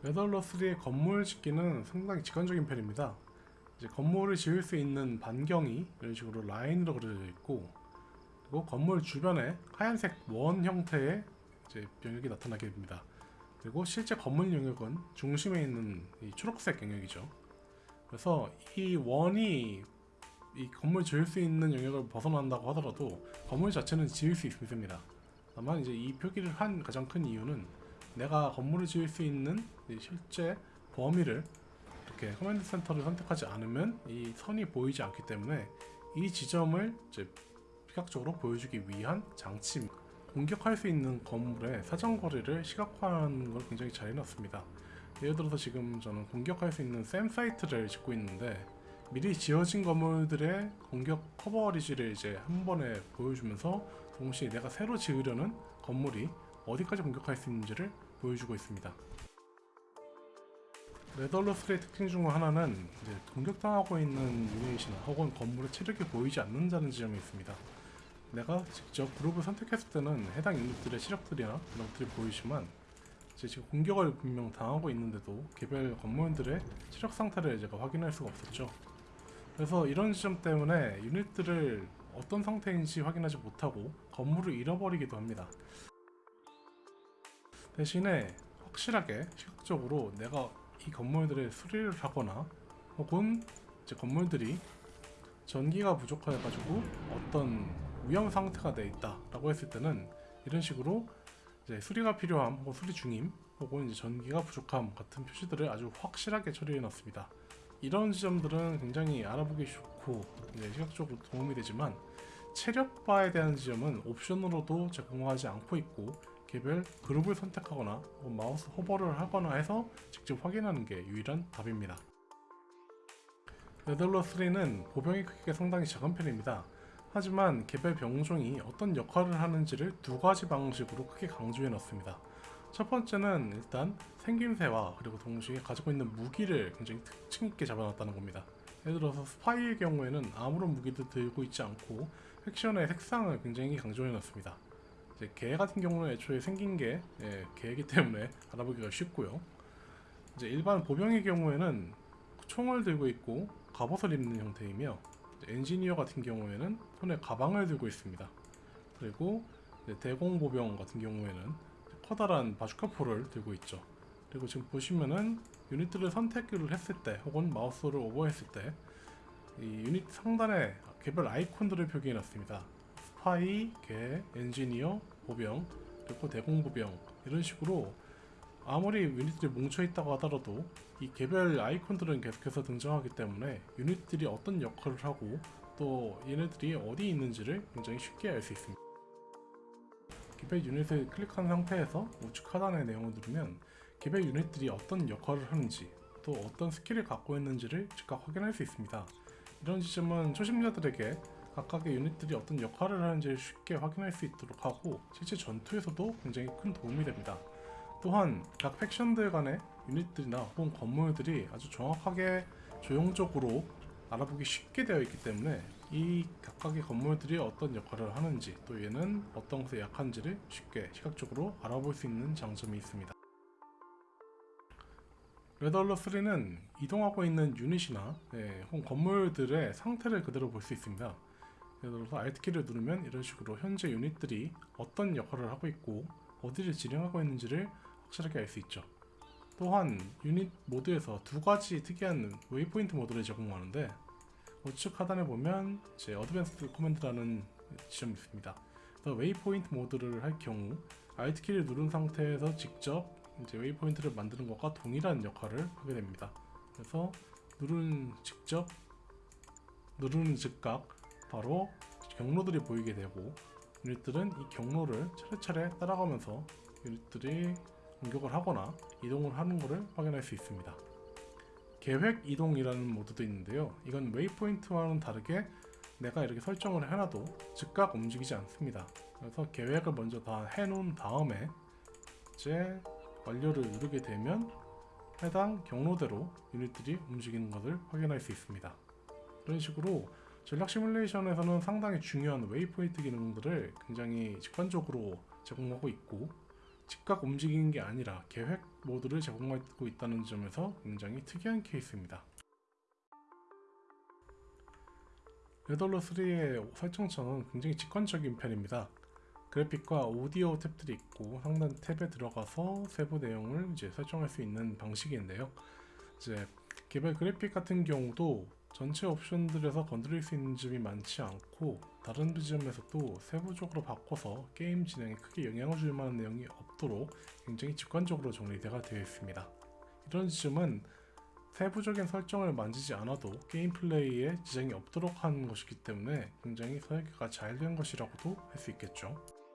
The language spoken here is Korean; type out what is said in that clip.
레덜러 3의 건물 짓기는 상당히 직관적인 편입니다. 이제 건물을 지을 수 있는 반경이 이런 식으로 라인으로 그려져 있고 그리고 건물 주변에 하얀색 원 형태의 이제 영역이 나타나게 됩니다. 그리고 실제 건물 영역은 중심에 있는 이 초록색 영역이죠. 그래서 이 원이 이 건물 지을 수 있는 영역을 벗어난다고 하더라도 건물 자체는 지을 수 있습니다. 다만 이제 이 표기를 한 가장 큰 이유는 내가 건물을 지을 수 있는 이 실제 범위를 이렇게 command center를 선택하지 않으면 이 선이 보이지 않기 때문에 이 지점을 이제 시각적으로 보여주기 위한 장치입니다. 공격할 수 있는 건물의 사정거리를 시각화하는 걸 굉장히 잘 해놨습니다. 예를 들어서 지금 저는 공격할 수 있는 SAM site를 짓고 있는데 미리 지어진 건물들의 공격 커버리지를 이제 한 번에 보여주면서 동시에 내가 새로 지으려는 건물이 어디까지 공격할 수 있는지를 보여주고 있습니다. 레덜러스의 특징 중 하나는 이제 공격당하고 있는 유닛이나 혹은 건물의 체력이 보이지 않는다는 지점이 있습니다. 내가 직접 그룹을 선택했을 때는 해당 유닛들의 체력들이나 그런 것들이 보이지만 이제 지금 공격을 분명 당하고 있는데도 개별 건물들의 체력 상태를 제가 확인할 수가 없었죠. 그래서 이런 지점 때문에 유닛들을 어떤 상태인지 확인하지 못하고 건물을 잃어버리기도 합니다. 대신에 확실하게 시각적으로 내가 이 건물들의 수리를 하거나 혹은 이제 건물들이 전기가 부족해가지고 어떤 위험 상태가 돼 있다 라고 했을 때는 이런 식으로 이제 수리가 필요함 혹은 수리 중임 혹은 이제 전기가 부족함 같은 표시들을 아주 확실하게 처리해 놨습니다. 이런 지점들은 굉장히 알아보기 좋고 시각적으로 도움이 되지만 체력바에 대한 지점은 옵션으로도 제공하지 않고 있고 개별 그룹을 선택하거나 마우스 호버를 하거나 해서 직접 확인하는 게 유일한 답입니다. 네덜러 3는 보병의 크기가 상당히 작은 편입니다. 하지만 개별 병종이 어떤 역할을 하는지를 두 가지 방식으로 크게 강조해 놨습니다. 첫 번째는 일단 생김새와 그리고 동시에 가지고 있는 무기를 굉장히 특징 있게 잡아놨다는 겁니다. 예를 들어서 스파이의 경우에는 아무런 무기도 들고 있지 않고 팩션의 색상을 굉장히 강조해 놨습니다. 이제 개 같은 경우는 애초에 생긴 게 예, 개이기 때문에 알아보기가 쉽고요. 이제 일반 보병의 경우에는 총을 들고 있고 갑옷을 입는 형태이며 엔지니어 같은 경우에는 손에 가방을 들고 있습니다. 그리고 이제 대공 보병 같은 경우에는 커다란 바주카포를 들고 있죠. 그리고 지금 보시면은 유닛들을 선택을 했을 때 혹은 마우스를 오버했을 때 이 유닛 상단에 개별 아이콘들을 표기해 놨습니다. 스파이, 개, 엔지니어, 보병, 그리고 대공보병 이런 식으로 아무리 유닛들이 뭉쳐 있다고 하더라도 이 개별 아이콘들은 계속해서 등장하기 때문에 유닛들이 어떤 역할을 하고 또 얘네들이 어디 있는지를 굉장히 쉽게 알 수 있습니다. 개별 유닛을 클릭한 상태에서 우측 하단의 내용을 누르면 개별 유닛들이 어떤 역할을 하는지 또 어떤 스킬을 갖고 있는지를 즉각 확인할 수 있습니다. 이런 지점은 초심자들에게 각각의 유닛들이 어떤 역할을 하는지를 쉽게 확인할 수 있도록 하고 실제 전투에서도 굉장히 큰 도움이 됩니다. 또한 각 faction들 간의 유닛들이나 혹은 건물들이 아주 정확하게 조형적으로 알아보기 쉽게 되어 있기 때문에 이 각각의 건물들이 어떤 역할을 하는지 또 얘는 어떤 것에 약한지를 쉽게 시각적으로 알아볼 수 있는 장점이 있습니다. Red Alert 3는 이동하고 있는 유닛이나 예, 혹은 건물들의 상태를 그대로 볼 수 있습니다. 예를 들어서 Alt키를 누르면 이런 식으로 현재 유닛들이 어떤 역할을 하고 있고 어디를 진행하고 있는지를 확실하게 알 수 있죠. 또한 유닛 모드에서 두 가지 특이한 waypoint 모드를 제공하는데 우측 하단에 보면 이제 advanced command라는 지점이 있습니다. 그래서 waypoint 모드를 할 경우 Alt 키를 누른 상태에서 직접 이제 waypoint를 만드는 것과 동일한 역할을 하게 됩니다. 그래서 누른 직접 누르는 즉각 바로 경로들이 보이게 되고 유닛들은 이 경로를 차례차례 따라가면서 유닛들이 공격을 하거나 이동을 하는 것을 확인할 수 있습니다. 계획 이동이라는 모드도 있는데요. 이건 waypoint와는 다르게 내가 이렇게 설정을 해놔도 즉각 움직이지 않습니다. 그래서 계획을 먼저 다 해놓은 다음에 이제 완료를 누르게 되면 해당 경로대로 유닛들이 움직이는 것을 확인할 수 있습니다. 이런 식으로 전략 시뮬레이션에서는 상당히 중요한 waypoint 기능들을 굉장히 직관적으로 제공하고 있고 즉각 움직이는 게 아니라 계획 모드를 제공하고 있다는 점에서 굉장히 특이한 케이스입니다. Red Alert 3의 설정창은 굉장히 직관적인 편입니다. 그래픽과 오디오 탭들이 있고 상단 탭에 들어가서 세부 내용을 이제 설정할 수 있는 방식인데요. 이제 개별 그래픽 같은 경우도 전체 옵션들에서 건드릴 수 있는 점이 많지 않고 다른 지점에서도 세부적으로 바꿔서 게임 진행에 크게 영향을 줄 만한 내용이 없도록 굉장히 직관적으로 정리되어 되어 있습니다. 이런 지점은 세부적인 설정을 만지지 않아도 게임 플레이에 지장이 없도록 하는 것이기 때문에 굉장히 설계가 잘 된 것이라고도 할 수 있겠죠.